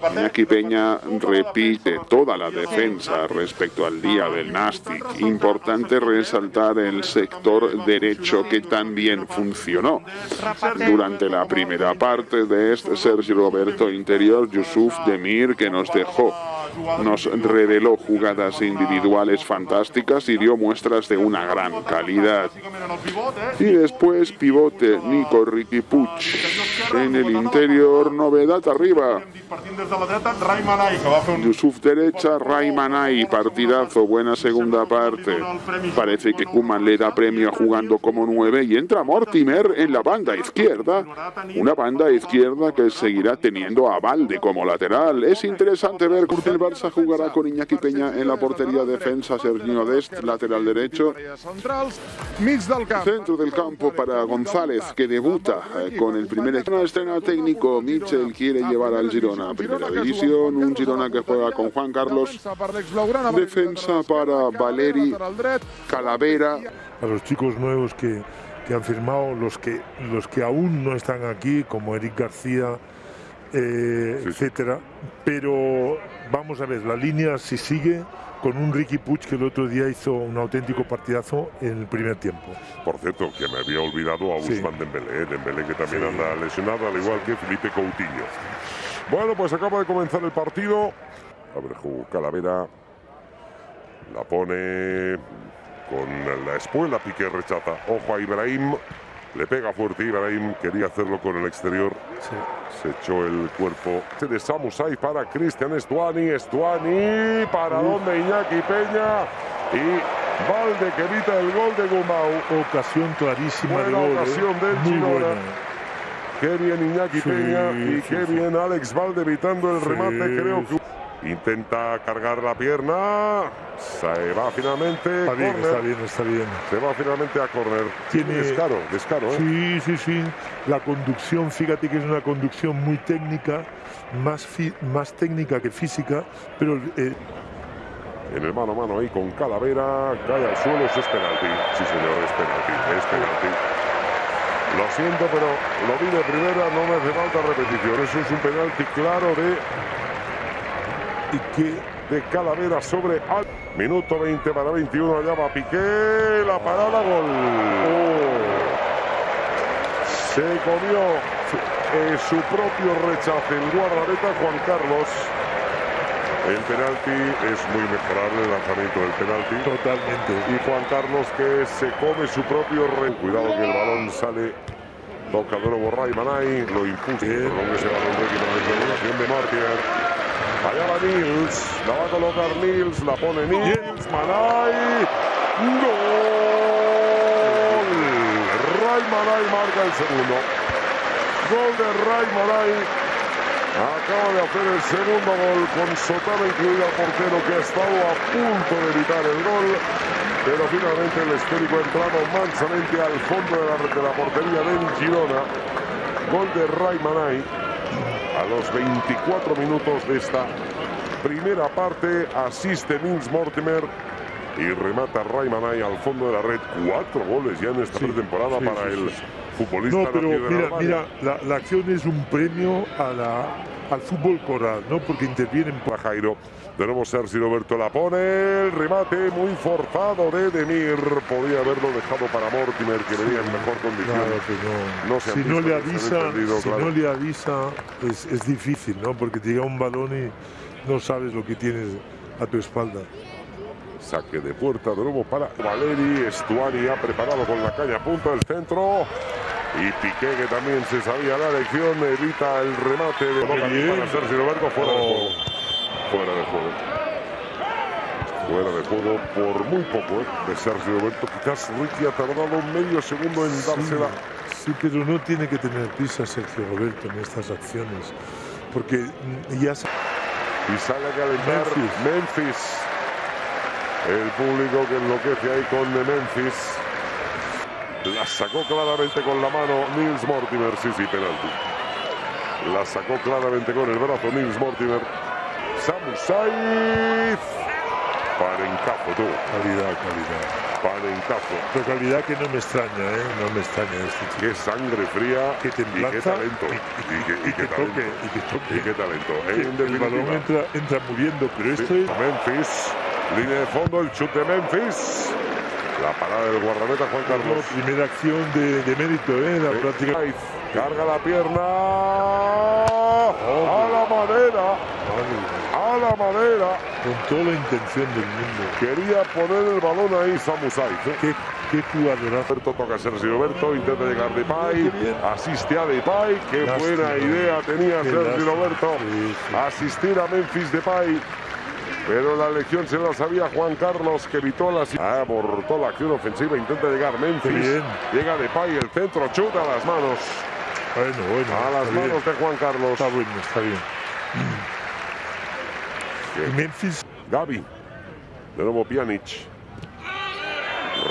Iñaki Peña repite toda la defensa respecto al día del Nastic. Importante resaltar el sector derecho que también funcionó. Durante la primera parte de este Sergio Roberto Interior, Yusuf Demir, que nos dejó nos reveló jugadas individuales fantásticas y dio muestras de una gran calidad. Y después pivote Nico Ricky Puig. En el interior, novedad arriba. Yusuf derecha, Raymanay, partidazo, buena segunda parte. Parece que Kuman le da premio jugando como nueve y entra Mortimer en la banda izquierda. Una banda izquierda que seguirá teniendo a Valde como lateral. Es interesante ver el Barça jugará con Iñaki Peña en la portería defensa, Sergio Dest, lateral derecho. Centro del campo para González, que debuta eh, con el primer estreno técnico. Michel quiere llevar al Girona a primera división. Un Girona que juega con Juan Carlos. Defensa para Valeri, Calavera. A los chicos nuevos que, que han firmado, los que, los que aún no están aquí, como Eric García, eh, etcétera. Pero vamos a ver, la línea si sigue con un Ricky Puig que el otro día hizo un auténtico partidazo en el primer tiempo. Por cierto, que me había olvidado a Usman Dembélé, ¿eh? Dembélé que también anda lesionado, al igual que Felipe Coutinho. Bueno, pues acaba de comenzar el partido. Abreju Calavera la pone con la espuela, Piqué rechaza. Ojo a Ibrahim, le pega fuerte Ibrahim, quería hacerlo con el exterior. Se echó el cuerpo de Samusai para Cristian Estuani. Estuani para donde Iñaki Peña. Y Valde que evita el gol de Gumau. Ocasión clarísima Buena de gol. ¿eh? ocasión del Girona. buena. Qué bien Iñaki Sí, Peña y sí, qué bien Alex Valde evitando el remate. Creo que intenta cargar la pierna. Se va finalmente. Está bien, está bien, está bien. Se va finalmente a correr. Tiene- descaro, descaro, ¿eh? Sí, sí, sí. La conducción, fíjate que es una conducción muy técnica, más, fi- más técnica que física, pero eh, En el mano a mano ahí con Calavera. Cae al suelo, eso es penalti. Sí, señor, es penalti. Es penalti. Lo siento, pero lo vi de primera, no me hace falta repetición. Eso es un penalti claro de, y que de Calavera sobre Al. Minuto 20 para 21, allá va Piqué, la parada, gol. Se comió eh, su propio rechace el guardameta Juan Carlos. El penalti es muy mejorable, el lanzamiento del penalti. totalmente. Y Juan Carlos que se come su propio re. Cuidado que el balón sale. Toca de nuevo Ray Manay. Lo impuso. Bien. Perdón que se balón de de Martier. Allá va Nils. La va a colocar Nils. La pone Nils. Manay. ¡Gol! Ray Manay marca el segundo. Gol de Ray Manay. Acaba de hacer el segundo gol con Sotana incluida portero que ha estado a punto de evitar el gol. Pero finalmente el esférico ha entrado mansamente al fondo de la, de la portería del Girona. Gol de Ray Manay a los 24 minutos de esta primera parte. Asiste Nils Mortimer y remata Ray Manay al fondo de la red. Cuatro goles ya en esta Sí, pretemporada sí, para sí, el futbolista. No, pero mira, mira, la, la acción es un premio a la, al fútbol coral, ¿no? Porque intervienen por Jairo. De nuevo Sergio Roberto la pone. El remate muy forzado de Demir. Podía haberlo dejado para Mortimer, que venía en mejor condición. Claro no. No se si no le avisa, si claro. no le avisa, es, es difícil, ¿no? Porque te llega un balón y no sabes lo que tienes a tu espalda. Saque de puerta de nuevo para Valeri. Estuani ha preparado con la caña a punto el centro. Y Piqué, que también se sabía la lección, evita el remate de Boca para Roberto fuera de Oh. juego. Fuera de juego. Fuera de juego por muy poco ¿eh? de Sergio Roberto. Quizás Ricky ha tardado medio segundo en dársela. Sí, pero no tiene que tener prisa Sergio Roberto en estas acciones. Porque ya Y sale a calentar Memphis. Memphis. El público que enloquece ahí con de Memphis. La sacó claramente con la mano Nils Mortimer. Sí, sí, penalti. La sacó claramente con el brazo Nils Mortimer. Samu Saiz. Panencazo, tú. Calidad, calidad. Panencazo. Pero calidad que no me extraña, ¿eh? No me extraña este chico. Qué sangre fría Que y qué talento. Y que talento. toque, y que toque. Y qué talento. En el balón entra, entra muriendo, pero esto es Memphis, línea de fondo, el chute de Memphis. La parada del guardameta Juan la Carlos. primera acción de, de mérito, ¿eh? La Sí. práctica. Carga la pierna. A la madera. A la madera. Con toda la intención del mundo. Quería poner el balón ahí Samu Saiz. ¿eh? Qué, qué jugadorazo. Roberto toca a Sergio Roberto, intenta llegar Depay, Qué bien. asiste a Depay, qué Lástima. buena idea tenía Qué Sergio lástima. Roberto, Sí, sí. asistir a Memphis Depay, pero la lección se la sabía Juan Carlos que evitó la abortó la acción ofensiva, intenta llegar Memphis, bien. llega Depay, el centro, chuta a las manos, Bueno, bueno. a las bien. manos de Juan Carlos, Está bueno, está bien. Bien. Memphis, Gaby, de nuevo Pjanic,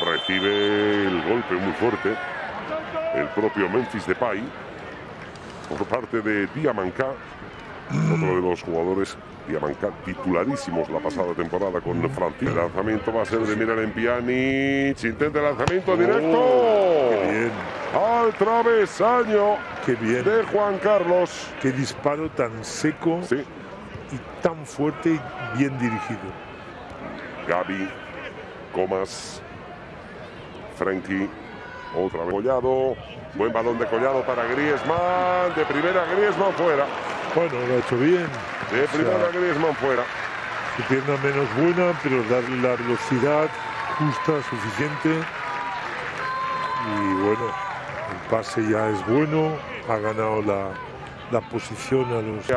recibe el golpe muy fuerte, el propio Memphis Depay, por parte de Diamanca, otro de los jugadores Diamanca titularísimos la pasada temporada con Francis. El lanzamiento va a ser de Miralem Pjanic, intenta el lanzamiento directo. Oh, qué bien, Al travesaño qué bien. de Juan Carlos. Qué disparo tan seco Sí, y tan fuerte y bien dirigido. Gaby, Comas, Frenkie, otra vez Collado, buen balón de Collado para Griezmann, de primera Griezmann fuera, Bueno, lo ha hecho bien. de O sea, primera Griezmann fuera. Su pierna menos buena, pero darle la velocidad justa, suficiente. Y bueno, el pase ya es bueno. Ha ganado la, la posición a los.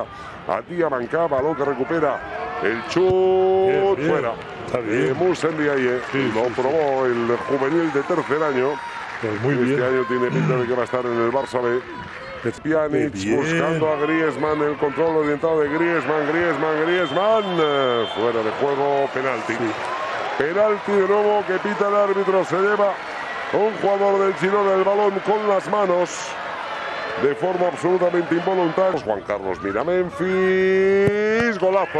A Diamanca, balón que recupera el chut Bien, bien, fuera. está bien. De Musen Sí, lo sí, sí. probó el juvenil de tercer año. Pues muy este bien. año tiene pinta de que va a estar en el Barça B. Pjanic buscando a Griezmann, el control orientado de Griezmann, Griezmann, Griezmann, fuera de juego, penalti. Penalti de nuevo que pita el árbitro, se lleva un jugador del Girona el balón con las manos. De forma absolutamente involuntaria. Juan Carlos mira Memphis, golazo.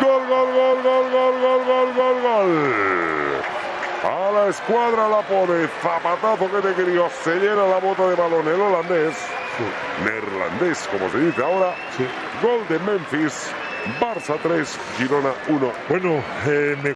Gol, gol, gol, gol, gol, gol, gol, gol, gol. A la escuadra la pone, zapatazo que te crió, se llena la bota de balón el holandés, neerlandés como se dice ahora, Sí. gol de Memphis, Barça 3, Girona 1. Bueno, eh, me